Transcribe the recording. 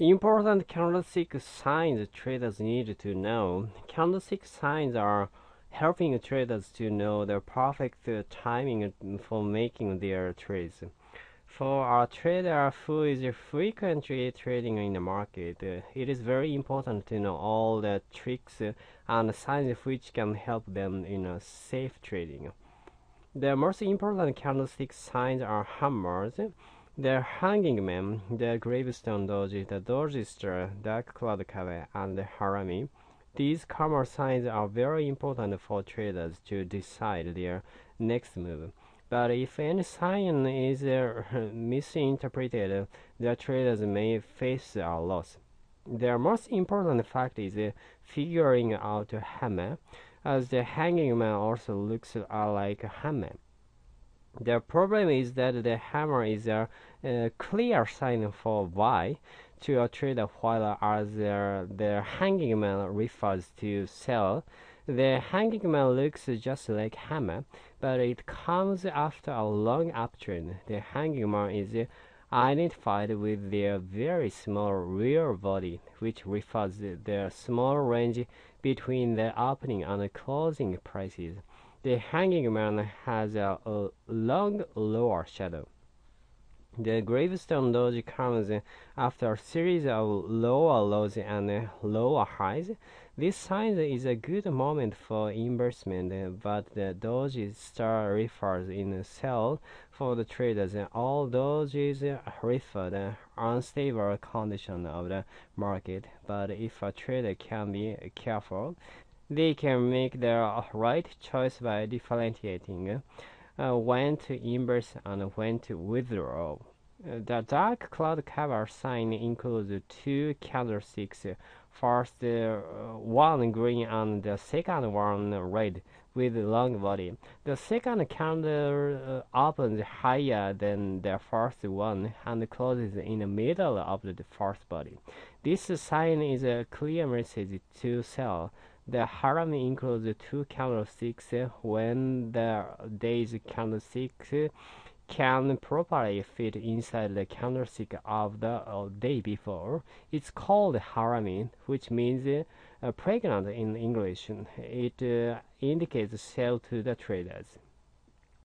Important candlestick signs traders need to know. Candlestick signs are helping traders to know the perfect timing for making their trades. For a trader who is frequently trading in the market, it is very important to know all the tricks and signs which can help them in safe trading. The most important candlestick signs are hammers, the hanging man, the gravestone doji, the dark cloud cover, and the harami. These karma signs are very important for traders to decide their next move. But if any sign is uh, misinterpreted, the traders may face a loss. The most important fact is uh, figuring out hammer, as the hanging man also looks like a hammer. The problem is that the hammer is a, a clear sign for buy to a trader while as the, hanging man refers to sell. The hanging man looks just like hammer, but it comes after a long uptrend. The hanging man is identified with their very small rear body, which refers to the small range between the opening and closing prices. The hanging man has a, a long lower shadow. The gravestone doji comes after a series of lower lows and lower highs. This sign is a good moment for investment, but the doji star refers in sell for the traders. All dojis refer the unstable condition of the market, but if a trader can be careful, they can make the right choice by differentiating uh, when to invest and when to withdraw. Uh, the dark cloud cover sign includes two candlesticks, first uh, one green and the second one red with long body. The second candle uh, opens higher than the first one and closes in the middle of the first body. This sign is a clear message to sell the harami includes two candlesticks when the day's candlestick can properly fit inside the candlestick of the uh, day before. It's called harami, which means uh, pregnant in English. It uh, indicates sale to the traders.